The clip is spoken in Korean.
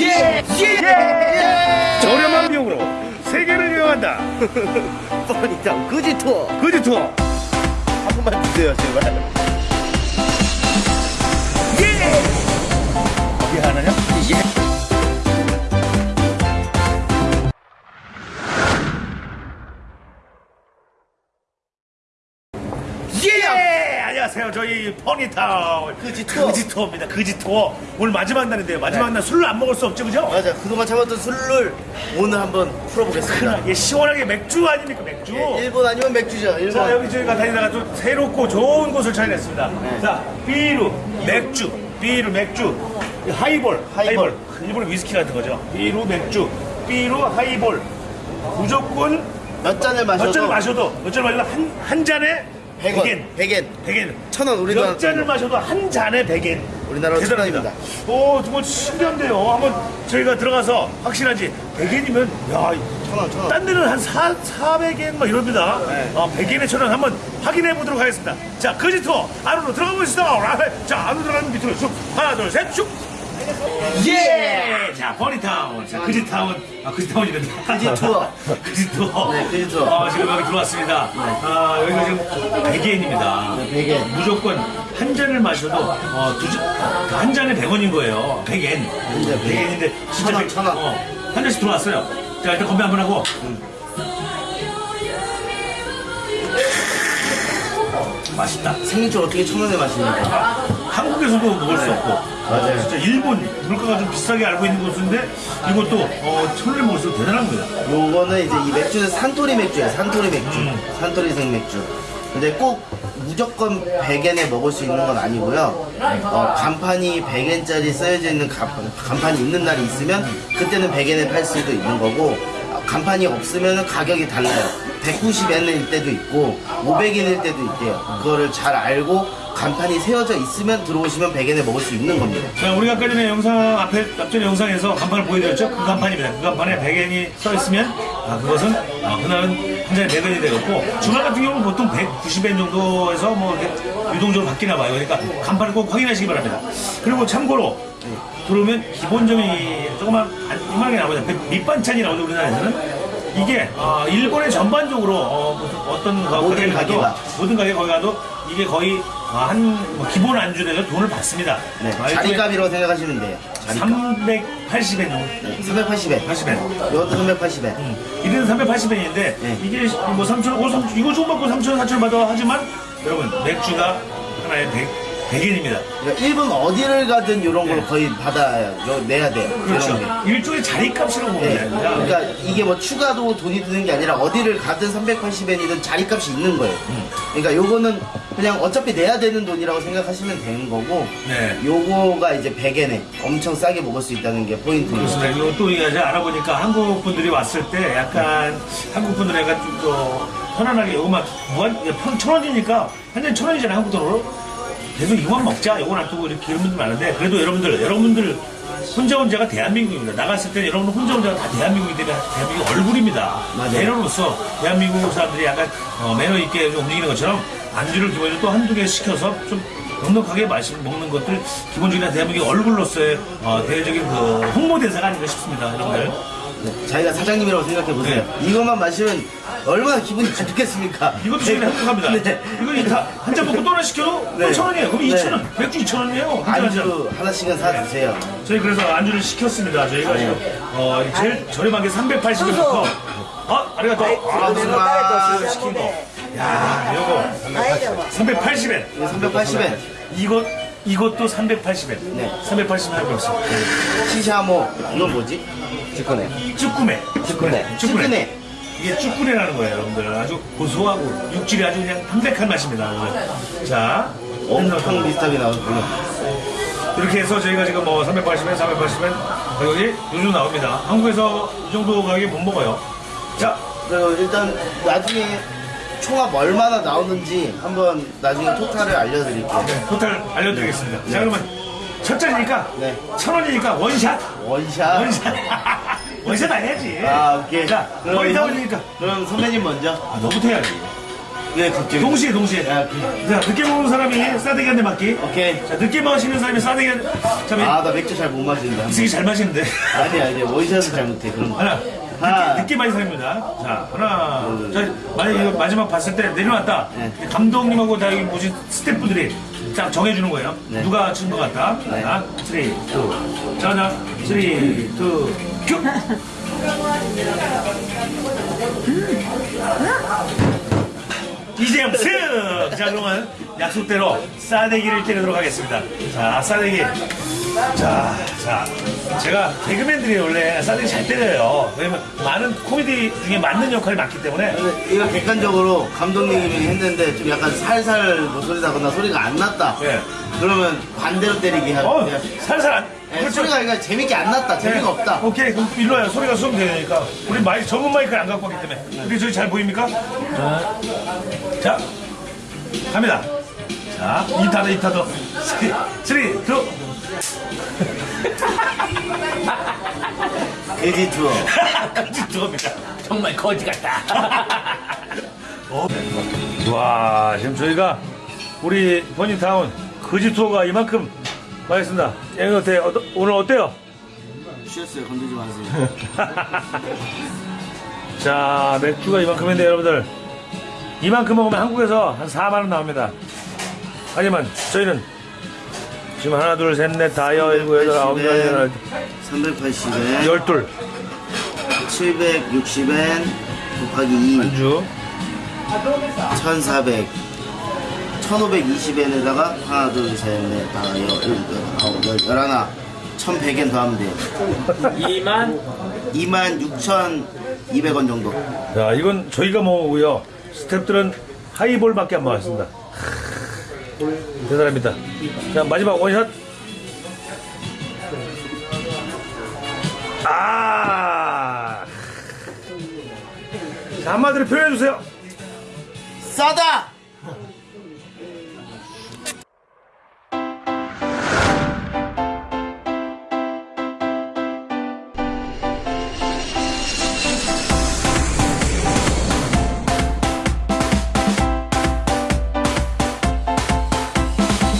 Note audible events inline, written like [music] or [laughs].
예! 예! 저렴한 비용으로 세계를 여행한다. [laughs] 뻔히다 그지 투어 그지 투어. 한 번만 주세요 제발 예! 하나냐? 예. 예! 저희 퍼니타운 그지 투어. 그지 투어입니다. 그지 투어. 오늘 마지막 날인데요. 마지막 네. 날 술을 안 먹을 수 없죠, 그죠? 맞아 그동안 참았던 술을 오늘 한번 풀어보겠습니다 예, 시원하게 맥주 아닙니까, 맥주? 예, 일본 아니면 맥주죠 일본 자, 여기 저희가 다니다가 또 새롭고 좋은 곳을 찾아냈습니다. 네. 자, ビール, 맥주, ビール, 맥주, 하이볼, 하이볼. 하이볼. 일본 위스키 같은 거죠. ビール, 맥주, ビール, 하이볼. 무조건 몇 잔을 마셔도 몇 잔을 마셔도, 몇 잔을 마셔도 한, 한 잔에 100원 100엔. 100엔 100엔. 천 원 우리나라 몇 잔을 마셔도 한 잔에 100엔. 우리나라로 대단합니다. 천원입니다. 오, 정말 신기한데요. 한번 저희가 들어가서 확실한지 100엔이면, 야, 천 원 천 원 딴 데는 한 4, 400엔 막 이럽니다. 네. 어, 100엔에 천원 한번 확인해 보도록 하겠습니다. 자, 거지 투어 안으로 들어가 보시다. 자, 안으로 들어가면 밑으로 슉. 하나, 둘, 셋, 슉. 예! 자, 버니타운. 자, 그지타운. 아, 그지타운이거든요. 그지 투어. [laughs] 그지 투어. 네, 그지 투어. 어, 지금 여기 들어왔습니다. 아, 여기가 지금 100엔입니다. 네, 100엔. 무조건 한 잔을 마셔도, 어, 두 잔, 한 잔에 100원인 거예요. 100엔. 잔에 100엔인데, 진짜 천 원, 백- 천 원. 어, 한 잔씩 들어왔어요. 자, 일단 건배 한번 하고. 맛있다. 생일주 어떻게 천 원에 마십니까 한국에서도 먹을 수 없고 맞아요. 진짜 일본 물가가 좀 비싸게 알고 있는 곳인데 이것도 어, 천원에 먹을 수 있고 대단합니다 요거는 이제 이 맥주는 산토리 맥주예요. 산토리 맥주. 음. 산토리 생맥주. 근데 꼭 무조건 100엔에 먹을 수 있는 건 아니고요. 어, 간판이 100엔짜리 쓰여져 있는 간판, 간판이 있는 날이 있으면 그때는 100엔에 팔 수도 있는 거고 어, 간판이 없으면 가격이 달라요. 190엔일 때도 있고 500엔일 때도 있대요. 그거를 잘 알고 간판이 세워져 있으면 들어오시면 100엔에 먹을 수 있는 겁니다. 자, 우리가 아까 전에 영상 앞에 앞전 영상에서 간판을 보여드렸죠? 그 간판입니다. 그 간판에 100엔이 써 있으면 아 그것은 아, 그날은 한 잔에 100엔이 되겠고 주말 같은 경우는 보통 190엔 정도에서 뭐 유동적으로 바뀌나 봐요. 그러니까 간판을 꼭 확인하시기 바랍니다. 그리고 참고로 들어오면 기본점이 조그만 안- 이만하게 나오죠. 그 밑반찬이 나오죠 우리나라에서는. 이게 어, 일본의 전반적으로 어, 가- 모든 가게에 가도 가게가. 모든 가게 거기 가도 이게 거의 어, 한뭐 기본 안주에서 돈을 받습니다. 네, 아, 자리값이라고 생각하시면 돼요. 자리값. 380엔 정도. 네, 380엔. 80엔. 이것도 380엔. 이래는 380엔인데 네. 이게 뭐 3천 원, 3, 이거 좀 받고 3천 원, 4천 원 받아 하지만 여러분 맥주가 하나에 100, 100엔입니다. 그러니까 일본 어디를 가든 이런 걸 네. 거의 받아야 요- 내야 돼요. 그렇죠. 일종의 자리값이라고 보면 네. 됩니다. 그러니까 이게 뭐 추가도 돈이 드는 게 아니라 어디를 가든 380엔이든 자리값이 있는 거예요. 음. 그러니까 요거는 그냥 어차피 내야 되는 돈이라고 생각하시면 되는 거고 네. 요거가 이제 100엔에 엄청 싸게 먹을 수 있다는 게 포인트입니다. 그렇습니다. 이거 또 이제 알아보니까 한국 분들이 왔을 때 약간 한국 분들은 약간 좀더 편안하게 이거만 무한 천, 천 원이니까 한잔천 원이잖아요 한국 돈으로 계속 이거만 먹자 이거 놔두고 이렇게 이런 분들 많은데 그래도 여러분들 여러분들 혼자 혼자가 대한민국입니다. 나갔을 때 여러분 혼자 혼자가 다 대한민국이 되면 대한민국 얼굴입니다. 맞아요. 매너로서 대한민국 사람들이 약간 어, 매너 있게 좀 움직이는 것처럼 안주를 기본적으로 또 한두 개 시켜서 좀 넉넉하게 마시는 먹는 것들 기본적인 대한민국의 얼굴로서의 어, 대외적인 그 홍보 대사가 아닌가 싶습니다, 여러분들. 네, 자기가 사장님이라고 생각해 보세요. 이것만 마시면 얼마나 기분이 좋겠습니까? 네. 이것도 저희는 행복합니다. 네. 이거 한잔 먹고 또 하나 시켜도 네. 천 원이에요. 그럼 네. 이천 원, 맥주 이천 원이에요. 안주 하나씩은 사 드세요. 저희 그래서 안주를 시켰습니다. 저희가 네. 지금 어, 제일 저렴한 게 380원부터 어, 아리가또. 아, 아, 시킨 거. 야, 요거 380엔. 380엔. 이것 이것도 380엔. 네. 380엔 하고 있어. 시샤모 이건 뭐지? 찌꺼네. 쭈꾸메. 찌꺼네. 찌꺼네. 이게 쭈꾸네라는 거예요, 여러분들. 아주 고소하고 육질이 아주 그냥 담백한 맛입니다. 여러분들. 자, 엄청 비슷하게 나오고. 이렇게 해서 저희가 지금 뭐 380엔, 480엔 가격이 요즘 나옵니다. 한국에서 이 정도 가격에 못 먹어요. 자, 그리고 일단 나중에 총합 얼마나 나오는지 한번 나중에 토탈을 알려드릴게요. 네, 토탈 알려드리겠습니다. 자, 그러면 첫 잔이니까 네. 천 원이니까 원샷. 원샷. 원샷. [laughs] 원샷 안 해야지. 아, 오케이. 자, 거의 다 선- 올리니까. 그럼 선배님 먼저. 아, 너부터 해야지. 왜 갑자기? 동시에 동시에. 야, 그- 자 늦게 먹는 사람이 싸대기 한 대 맞기. 오케이. 자 늦게 마시는 사람이 싸대기 한 대. 자, 아, 나 맥주 잘 못 마신다. 이승이 잘 마시는데. 아니야, 이제 원샷은 잘 못해. 그런 거. 하나. 하나. 늦게, 늦게 많이 사입니다. 자, 하나. 둘. 자, 만약 이거 마지막 봤을 때 내려놨다. 네. 감독님하고 다 여기 모신 스태프들이 딱 정해주는 거예요. 네. 누가 친 것 같다. 네. 자, 3, 2. 자, 자, 3, 2, 큐! 이재영 승! 자, 그러면 약속대로 싸대기를 때리도록 하겠습니다. 자, 싸대기. 자, 자. 제가 개그맨들이 원래 싸대기 잘 때려요. 왜냐면 많은 코미디 중에 맞는 역할이 많기 때문에. 근데 이거 객관적으로 감독님이 했는데 좀 약간 살살 뭐 소리 나거나 소리가 안 났다. 예. 그러면 반대로 때리기 하고. 어, 그냥 살살 안. 예, 그렇죠. 소리가 그러니까 재밌게 안 났다. 재미가 네. 없다. 오케이, 그럼 일로 와요. 소리가 수면 되니까. 우리 마이크, 전문 마이크를 안 갖고 왔기 때문에. 우리 저기 잘 보입니까? 자, 갑니다. 자, 2타도 2타도. 3, 2, 돼지 투어. [laughs] 들어갑니다. 정말 거지 같다. 어? 와, 지금 저희가 우리 버닝타운 거지 투어가 이만큼 맛있습니다. 여기 어때요? 어떠- 오늘 어때요? 쉬었어요. 건들지 마세요. [laughs] 자, 맥주가 이만큼인데 여러분들 이만큼 먹으면 한국에서 한 4만 원 나옵니다. 하지만 저희는 지금 하나, 둘, 셋, 넷, 다, 여, 일곱, 여덟, 아홉, 열, 열, 380엔, 열둘 760엔 곱하기 2, 안주. 1400. 1520엔에다가 하나, 둘, 셋, 넷, 다, 여, 일곱, 아홉, 열, 열하나. 1100엔 더하면 돼요. 2만 26,200원 정도. 자, 이건 저희가 먹고요. 스탭들은 하이볼밖에 안 먹었습니다. 대단합니다. 자, 마지막 원샷. 아. 자, 한마디로 표현해주세요. 싸다!